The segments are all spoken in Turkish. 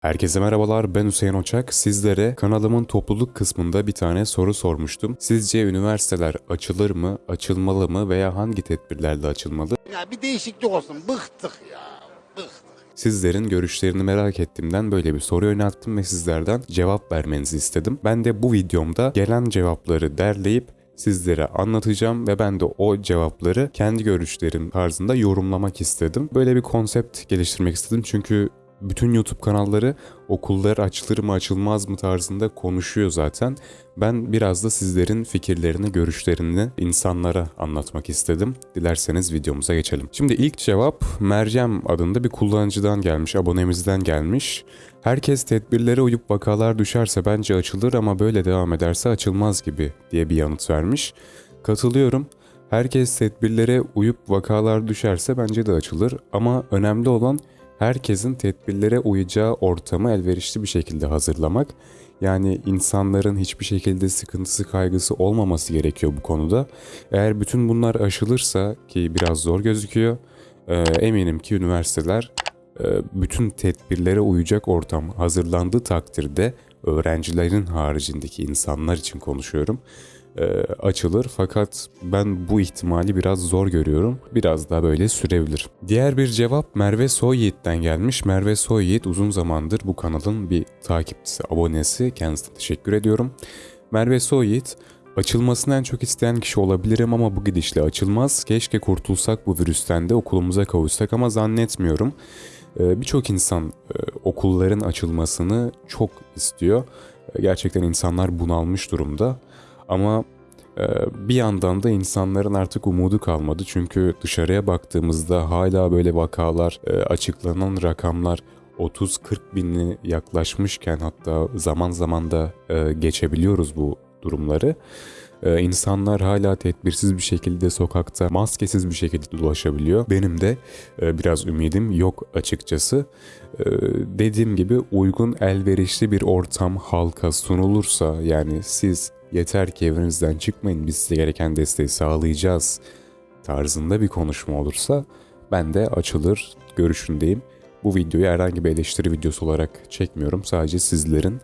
Herkese merhabalar ben Hüseyin Oçak. Sizlere kanalımın topluluk kısmında bir tane soru sormuştum. Sizce üniversiteler açılır mı, açılmalı mı veya hangi tedbirlerle açılmalı? Ya bir değişiklik olsun. Bıktık ya. Bıktık. Sizlerin görüşlerini merak ettiğimden böyle bir soru yönelttim ve sizlerden cevap vermenizi istedim. Ben de bu videomda gelen cevapları derleyip sizlere anlatacağım ve ben de o cevapları kendi görüşlerim tarzında yorumlamak istedim. Böyle bir konsept geliştirmek istedim çünkü bütün YouTube kanalları okullar açılır mı açılmaz mı tarzında konuşuyor zaten. Ben biraz da sizlerin fikirlerini, görüşlerini insanlara anlatmak istedim. Dilerseniz videomuza geçelim. Şimdi ilk cevap Meryem adında bir kullanıcıdan gelmiş, abonemizden gelmiş. Herkes tedbirlere uyup vakalar düşerse bence açılır ama böyle devam ederse açılmaz gibi diye bir yanıt vermiş. Katılıyorum. Herkes tedbirlere uyup vakalar düşerse bence de açılır ama önemli olan herkesin tedbirlere uyacağı ortamı elverişli bir şekilde hazırlamak. Yani insanların hiçbir şekilde sıkıntısı kaygısı olmaması gerekiyor bu konuda. Eğer bütün bunlar aşılırsa ki biraz zor gözüküyor e, eminim ki üniversiteler e, bütün tedbirlere uyacak ortam hazırlandığı takdirde öğrencilerin haricindeki insanlar için konuşuyorum e, açılır fakat ben bu ihtimali biraz zor görüyorum. Biraz daha böyle sürebilir. Diğer bir cevap Merve Soyyiğit'ten gelmiş. Merve Soyyiğit uzun zamandır bu kanalın bir takipçisi, abonesi. Kendisine teşekkür ediyorum. Merve Soyyiğit Açılmasını en çok isteyen kişi olabilirim ama bu gidişle açılmaz. Keşke kurtulsak bu virüsten de okulumuza kavuşsak ama zannetmiyorum. Ee, Birçok insan e, okulların açılmasını çok istiyor. E, Gerçekten insanlar bunalmış durumda. Ama e, bir yandan da insanların artık umudu kalmadı. Çünkü dışarıya baktığımızda hala böyle vakalar, e, açıklanan rakamlar 30-40 bini yaklaşmışken hatta zaman zaman da e, geçebiliyoruz bu durumları. E, insanlar hala tedbirsiz bir şekilde sokakta maskesiz bir şekilde dolaşabiliyor. Benim de biraz ümidim yok açıkçası. Dediğim gibi uygun elverişli bir ortam halka sunulursa yani siz yeter ki evinizden çıkmayın biz size gereken desteği sağlayacağız tarzında bir konuşma olursa ben de açılır görüşündeyim. Bu videoyu herhangi bir eleştiri videosu olarak çekmiyorum. Sadece sizlerin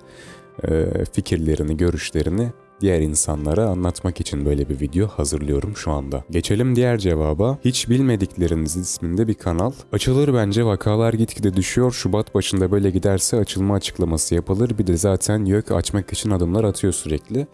fikirlerini, görüşlerini diğer insanlara anlatmak için böyle bir video hazırlıyorum şu anda. Geçelim diğer cevaba. Hiç bilmedikleriniz isminde bir kanal. Açılır bence vakalar gitgide düşüyor. Şubat başında böyle giderse açılma açıklaması yapılır. Bir de zaten YÖK açmak için adımlar atıyor sürekli.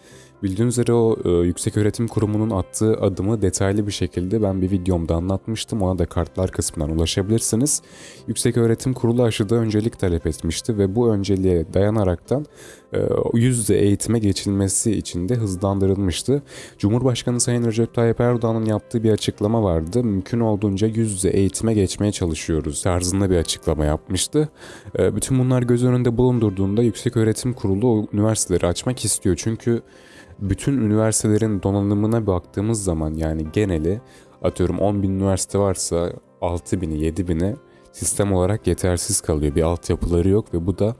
Bildiğiniz üzere o e, Yüksek Öğretim Kurumu'nun attığı adımı detaylı bir şekilde ben bir videomda anlatmıştım. Ona da kartlar kısmından ulaşabilirsiniz. Yüksek Öğretim Kurulu aşıda öncelik talep etmişti ve bu önceliğe dayanaraktan e, yüz yüze eğitime geçilmesi için de hızlandırılmıştı. Cumhurbaşkanı Sayın Recep Tayyip Erdoğan'ın yaptığı bir açıklama vardı. Mümkün olduğunca yüz yüze eğitime geçmeye çalışıyoruz tarzında bir açıklama yapmıştı. E, bütün bunlar göz önünde bulundurduğunda Yüksek Öğretim Kurulu üniversiteleri açmak istiyor. Çünkü bütün üniversitelerin donanımına baktığımız zaman yani geneli atıyorum 10 bin üniversite varsa 6 bini 7 bini sistem olarak yetersiz kalıyor. Bir altyapıları yok ve bu da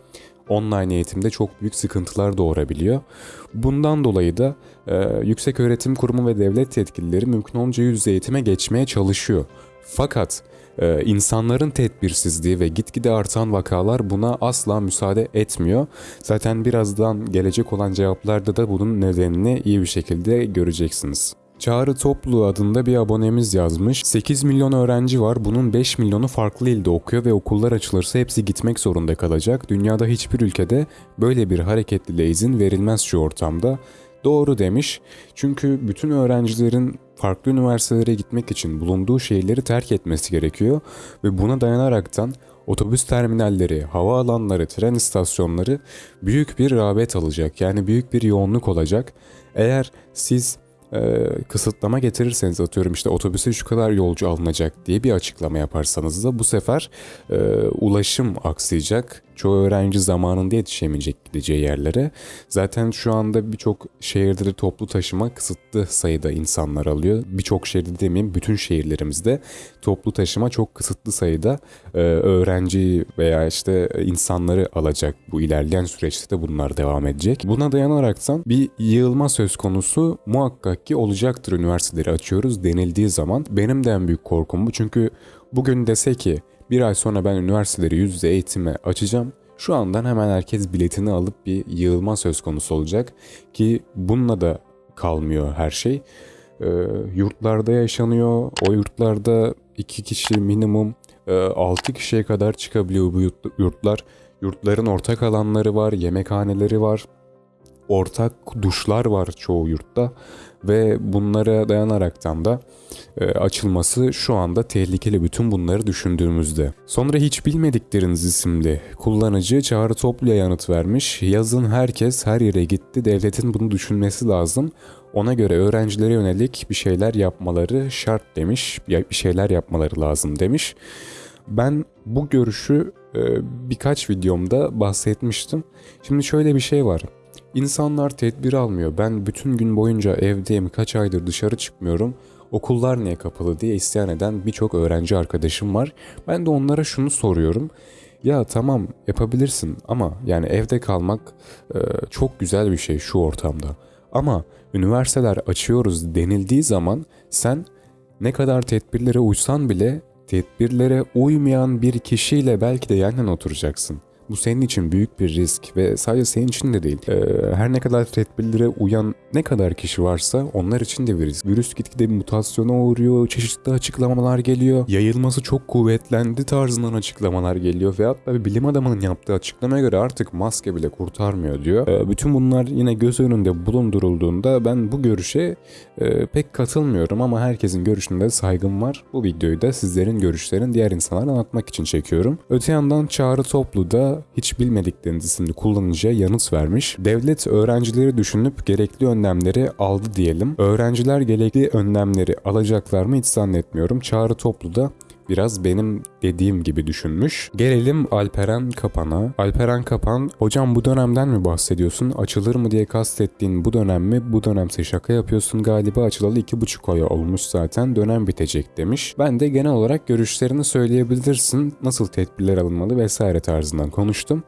online eğitimde çok büyük sıkıntılar doğurabiliyor. Bundan dolayı da e, Yüksek Öğretim Kurumu ve devlet yetkilileri mümkün olunca yüz yüze eğitime geçmeye çalışıyor. Fakat e, insanların tedbirsizliği ve gitgide artan vakalar buna asla müsaade etmiyor. Zaten birazdan gelecek olan cevaplarda da bunun nedenini iyi bir şekilde göreceksiniz. Çağrı Toplu adında bir abonemiz yazmış. 8 milyon öğrenci var. Bunun 5 milyonu farklı ilde okuyor ve okullar açılırsa hepsi gitmek zorunda kalacak. Dünyada hiçbir ülkede böyle bir hareketliliğe izin verilmez şu ortamda. Doğru demiş. Çünkü bütün öğrencilerin farklı üniversitelere gitmek için bulunduğu şehirleri terk etmesi gerekiyor ve buna dayanaraktan otobüs terminalleri, havaalanları, tren istasyonları büyük bir rağbet alacak. Yani büyük bir yoğunluk olacak. Eğer siz e, kısıtlama getirirseniz atıyorum işte otobüse şu kadar yolcu alınacak diye bir açıklama yaparsanız da bu sefer e, ulaşım aksayacak. Çoğu öğrenci zamanında yetişemeyecek gideceği yerlere. Zaten şu anda birçok şehirde de toplu taşıma kısıtlı sayıda insanlar alıyor. Birçok şehirde demeyeyim bütün şehirlerimizde toplu taşıma çok kısıtlı sayıda e, öğrenci veya işte insanları alacak. Bu ilerleyen süreçte de bunlar devam edecek. Buna dayanaraktan bir yığılma söz konusu muhakkak ki olacaktır üniversiteleri açıyoruz denildiği zaman. Benim de en büyük korkum bu çünkü bugün dese ki bir ay sonra ben üniversiteleri yüz yüze eğitime açacağım. Şu andan hemen herkes biletini alıp bir yığılma söz konusu olacak ki bununla da kalmıyor her şey. Ee, yurtlarda yaşanıyor. O yurtlarda iki kişi minimum 6 kişiye kadar çıkabiliyor bu yurt- yurtlar. Yurtların ortak alanları var, yemekhaneleri var, ortak duşlar var çoğu yurtta ve bunlara dayanaraktan da e, açılması şu anda tehlikeli bütün bunları düşündüğümüzde. Sonra hiç bilmedikleriniz isimli kullanıcı Çağrı Toplu'ya yanıt vermiş. Yazın herkes her yere gitti. Devletin bunu düşünmesi lazım. Ona göre öğrencilere yönelik bir şeyler yapmaları şart demiş. Bir şeyler yapmaları lazım demiş. Ben bu görüşü e, birkaç videomda bahsetmiştim. Şimdi şöyle bir şey var. İnsanlar tedbir almıyor. Ben bütün gün boyunca evdeyim, kaç aydır dışarı çıkmıyorum. Okullar niye kapalı diye isyan eden birçok öğrenci arkadaşım var. Ben de onlara şunu soruyorum. Ya tamam yapabilirsin ama yani evde kalmak e, çok güzel bir şey şu ortamda. Ama üniversiteler açıyoruz denildiği zaman sen ne kadar tedbirlere uysan bile tedbirlere uymayan bir kişiyle belki de yan oturacaksın. Bu senin için büyük bir risk ve sadece senin için de değil. Ee, her ne kadar tedbirlere uyan ne kadar kişi varsa onlar için de bir risk. Virüs gitgide mutasyona uğruyor, çeşitli açıklamalar geliyor. Yayılması çok kuvvetlendi tarzından açıklamalar geliyor. Ve hatta bilim adamının yaptığı açıklamaya göre artık maske bile kurtarmıyor diyor. Ee, bütün bunlar yine göz önünde bulundurulduğunda ben bu görüşe e, pek katılmıyorum ama herkesin görüşünde saygım var. Bu videoyu da sizlerin görüşlerini diğer insanlara anlatmak için çekiyorum. Öte yandan Çağrı Toplu da hiç bilmedikleriniz isimli kullanıcıya yanıt vermiş. Devlet öğrencileri düşünüp gerekli önlemleri aldı diyelim. Öğrenciler gerekli önlemleri alacaklar mı hiç zannetmiyorum. Çağrı Toplu da biraz benim dediğim gibi düşünmüş. Gelelim Alperen Kapan'a. Alperen Kapan, hocam bu dönemden mi bahsediyorsun? Açılır mı diye kastettiğin bu dönem mi? Bu dönemse şaka yapıyorsun galiba açılalı iki buçuk ay olmuş zaten dönem bitecek demiş. Ben de genel olarak görüşlerini söyleyebilirsin. Nasıl tedbirler alınmalı vesaire tarzından konuştum.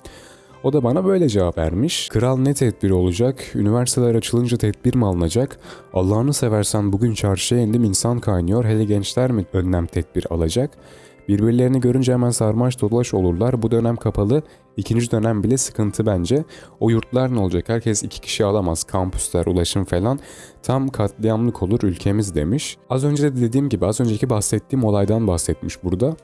O da bana böyle cevap vermiş. Kral ne tedbir olacak? Üniversiteler açılınca tedbir mi alınacak? Allah'ını seversen bugün çarşıya indim insan kaynıyor. Hele gençler mi önlem tedbir alacak? Birbirlerini görünce hemen sarmaş dolaş olurlar. Bu dönem kapalı. İkinci dönem bile sıkıntı bence. O yurtlar ne olacak? Herkes iki kişi alamaz. Kampüsler, ulaşım falan. Tam katliamlık olur ülkemiz demiş. Az önce de dediğim gibi az önceki bahsettiğim olaydan bahsetmiş burada.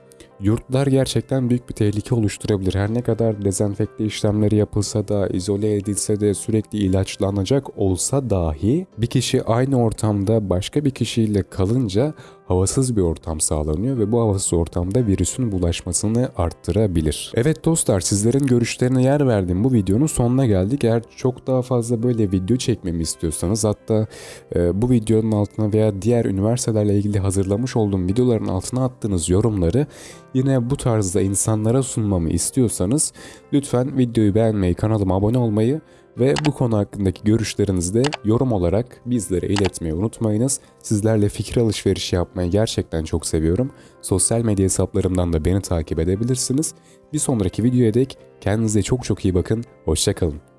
Yurtlar gerçekten büyük bir tehlike oluşturabilir. Her ne kadar dezenfekte işlemleri yapılsa da, izole edilse de, sürekli ilaçlanacak olsa dahi bir kişi aynı ortamda başka bir kişiyle kalınca havasız bir ortam sağlanıyor ve bu havasız ortamda virüsün bulaşmasını arttırabilir. Evet dostlar sizlerin görüşlerine yer verdiğim bu videonun sonuna geldik. Eğer çok daha fazla böyle video çekmemi istiyorsanız hatta e, bu videonun altına veya diğer üniversitelerle ilgili hazırlamış olduğum videoların altına attığınız yorumları yine bu tarzda insanlara sunmamı istiyorsanız lütfen videoyu beğenmeyi, kanalıma abone olmayı ve bu konu hakkındaki görüşlerinizi de yorum olarak bizlere iletmeyi unutmayınız. Sizlerle fikir alışverişi yapmayı gerçekten çok seviyorum. Sosyal medya hesaplarımdan da beni takip edebilirsiniz. Bir sonraki videoya dek kendinize çok çok iyi bakın. Hoşçakalın.